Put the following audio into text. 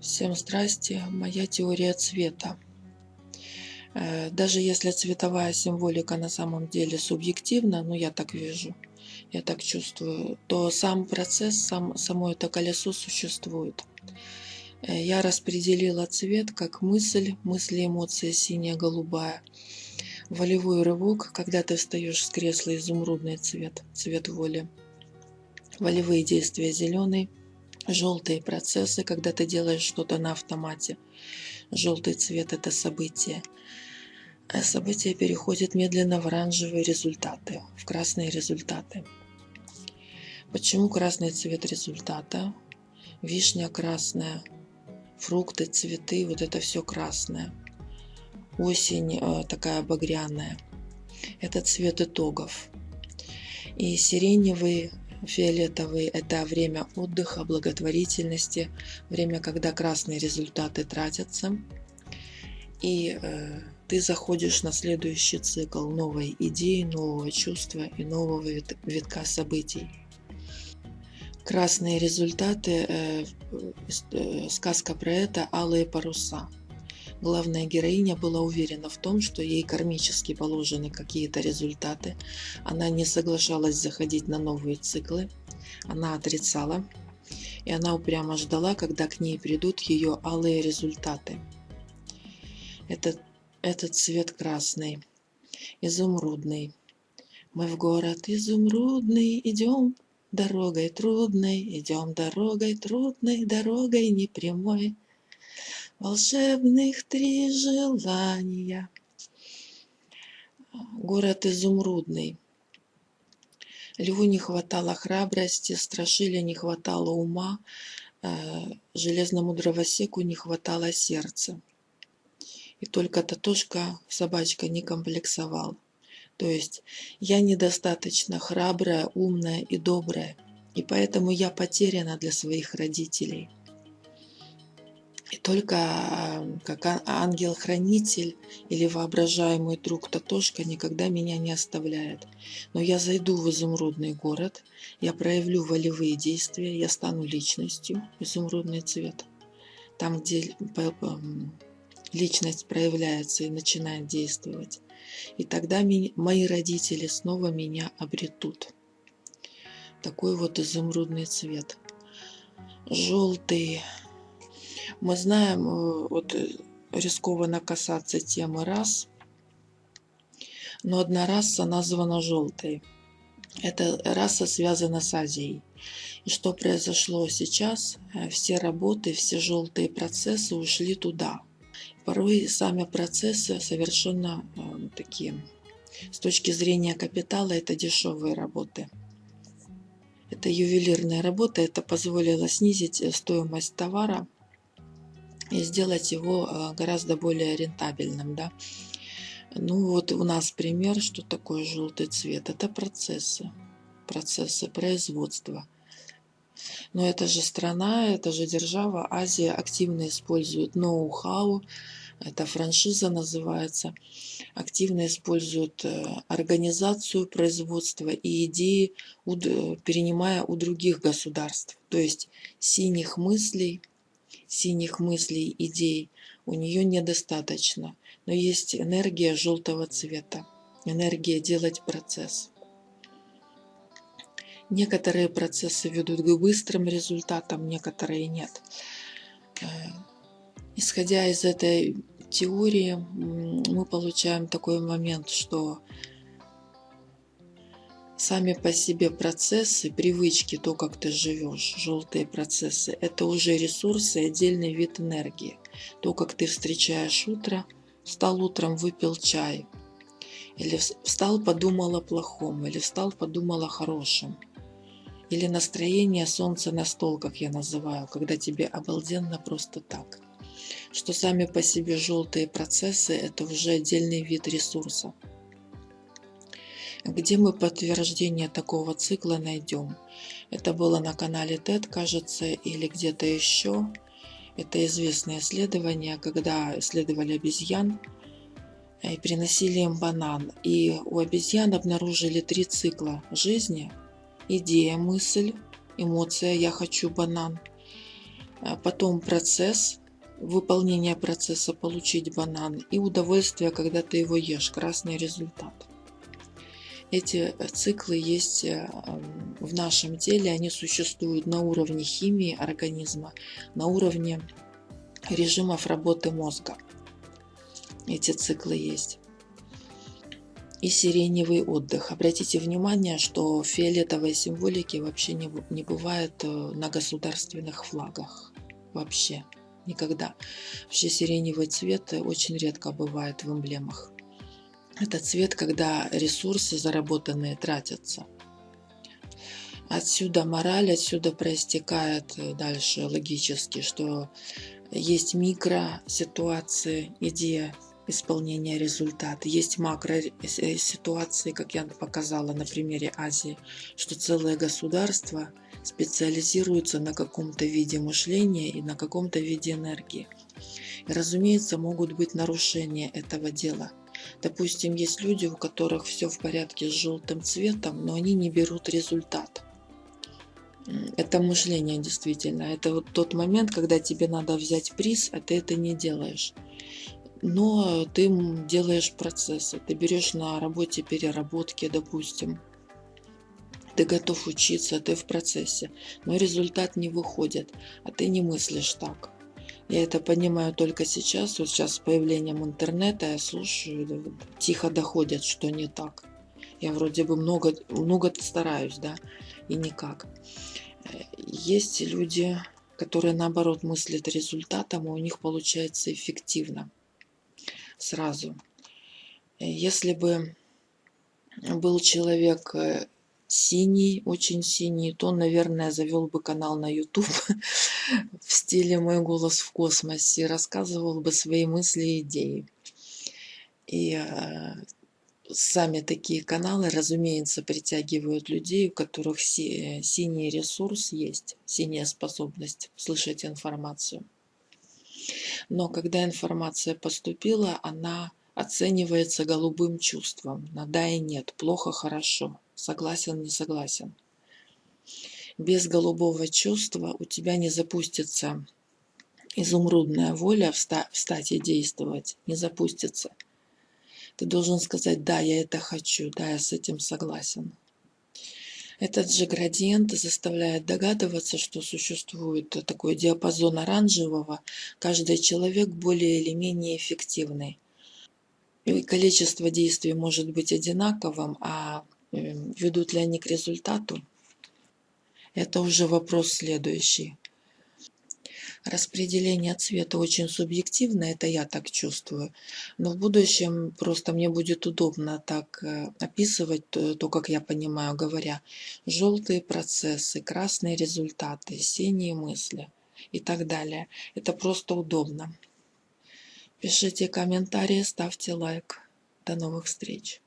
Всем здрасте. Моя теория цвета. Э, даже если цветовая символика на самом деле субъективна, ну я так вижу, я так чувствую, то сам процесс, сам, само это колесо существует. Э, я распределила цвет как мысль, мысли, эмоция синяя, голубая. Волевой рывок, когда ты встаешь с кресла, изумрудный цвет, цвет воли. Волевые действия зеленый, Желтые процессы, когда ты делаешь что-то на автомате. Желтый цвет – это событие. А событие переходит медленно в оранжевые результаты, в красные результаты. Почему красный цвет результата? Вишня красная, фрукты, цветы, вот это все красное. Осень э, такая багряная. Это цвет итогов. И сиреневый Фиолетовый – это время отдыха, благотворительности, время, когда красные результаты тратятся. И э, ты заходишь на следующий цикл новой идеи, нового чувства и нового витка событий. Красные результаты, э, э, сказка про это «Алые паруса». Главная героиня была уверена в том, что ей кармически положены какие-то результаты. Она не соглашалась заходить на новые циклы. Она отрицала. И она упрямо ждала, когда к ней придут ее алые результаты. Этот, этот цвет красный, изумрудный. Мы в город изумрудный идем, дорогой трудной, идем дорогой трудной, дорогой непрямой волшебных три желания. Город изумрудный. Льву не хватало храбрости, страшили не хватало ума, э, железному дровосеку не хватало сердца. И только Татошка, собачка, не комплексовал. То есть я недостаточно храбрая, умная и добрая, и поэтому я потеряна для своих родителей. И только как ангел-хранитель или воображаемый друг Татошка никогда меня не оставляет. Но я зайду в изумрудный город, я проявлю волевые действия, я стану личностью, изумрудный цвет. Там, где личность проявляется и начинает действовать. И тогда мои родители снова меня обретут. Такой вот изумрудный цвет. Желтый, мы знаем, э, вот э, рискованно касаться темы рас, но одна раса названа желтой. Эта раса связана с Азией. И что произошло сейчас? Э, все работы, все желтые процессы ушли туда. Порой сами процессы совершенно э, такие, с точки зрения капитала, это дешевые работы. Это ювелирная работа, это позволило снизить стоимость товара и сделать его э, гораздо более рентабельным. Да? Ну вот у нас пример, что такое желтый цвет. Это процессы, процессы производства. Но это же страна, это же держава. Азия активно использует ноу-хау, это франшиза называется, активно используют э, организацию производства и идеи, перенимая у других государств. То есть синих мыслей – синих мыслей, идей у нее недостаточно, но есть энергия желтого цвета, энергия делать процесс. Некоторые процессы ведут к быстрым результатам, некоторые нет. Э, исходя из этой теории, мы получаем такой момент, что сами по себе процессы, привычки, то, как ты живешь, желтые процессы, это уже ресурсы, отдельный вид энергии. То, как ты встречаешь утро, встал утром, выпил чай, или встал, подумал о плохом, или встал, подумал о хорошем. Или настроение солнца на стол, как я называю, когда тебе обалденно просто так. Что сами по себе желтые процессы – это уже отдельный вид ресурса. Где мы подтверждение такого цикла найдем? Это было на канале TED, кажется, или где-то еще. Это известное исследование, когда исследовали обезьян и приносили им банан. И у обезьян обнаружили три цикла жизни. Идея, мысль, эмоция «я хочу банан». потом процесс, выполнение процесса получить банан и удовольствие, когда ты его ешь, красный результат. Эти циклы есть э, в нашем теле, они существуют на уровне химии организма, на уровне режимов работы мозга. Эти циклы есть. И сиреневый отдых. Обратите внимание, что фиолетовой символики вообще не, не бывает э, на государственных флагах. Вообще. Никогда. Вообще сиреневый цвет очень редко бывает в эмблемах. Это цвет, когда ресурсы заработанные тратятся. Отсюда мораль, отсюда проистекает э, дальше логически, что есть микроситуации, где исполнения результата. Есть макро-ситуации, как я показала на примере Азии, что целое государство специализируется на каком-то виде мышления и на каком-то виде энергии. И, разумеется, могут быть нарушения этого дела. Допустим, есть люди, у которых все в порядке с желтым цветом, но они не берут результат. Это мышление действительно. Это вот тот момент, когда тебе надо взять приз, а ты это не делаешь но ты делаешь процессы. Ты берешь на работе переработки, допустим. Ты готов учиться, ты в процессе, но результат не выходит, а ты не мыслишь так. Я это понимаю только сейчас, вот сейчас с появлением интернета я слушаю, тихо доходят, что не так. Я вроде бы много, много стараюсь, да, и никак. Есть люди, которые наоборот мыслят результатом, и у них получается эффективно сразу. Если бы был человек э, синий, очень синий, то, наверное, завел бы канал на YouTube в стиле «Мой голос в космосе», рассказывал бы свои мысли и идеи. И э, сами такие каналы, разумеется, притягивают людей, у которых си синий ресурс есть, синяя способность слышать информацию. Но когда информация поступила, она оценивается голубым чувством. На да и нет, плохо, хорошо, согласен, не согласен. Без голубого чувства у тебя не запустится изумрудная воля встать и действовать, не запустится. Ты должен сказать, да, я это хочу, да, я с этим согласен. Этот же градиент заставляет догадываться, что существует такой диапазон оранжевого, каждый человек более или менее эффективный. И количество действий может быть одинаковым, а ведут ли они к результату, это уже вопрос следующий. Распределение цвета очень субъективно, это я так чувствую. Но в будущем просто мне будет удобно так э, описывать то, то как я понимаю, говоря. Желтые процессы, красные результаты, синие мысли и так далее. Это просто удобно. Пишите комментарии, ставьте лайк. До новых встреч.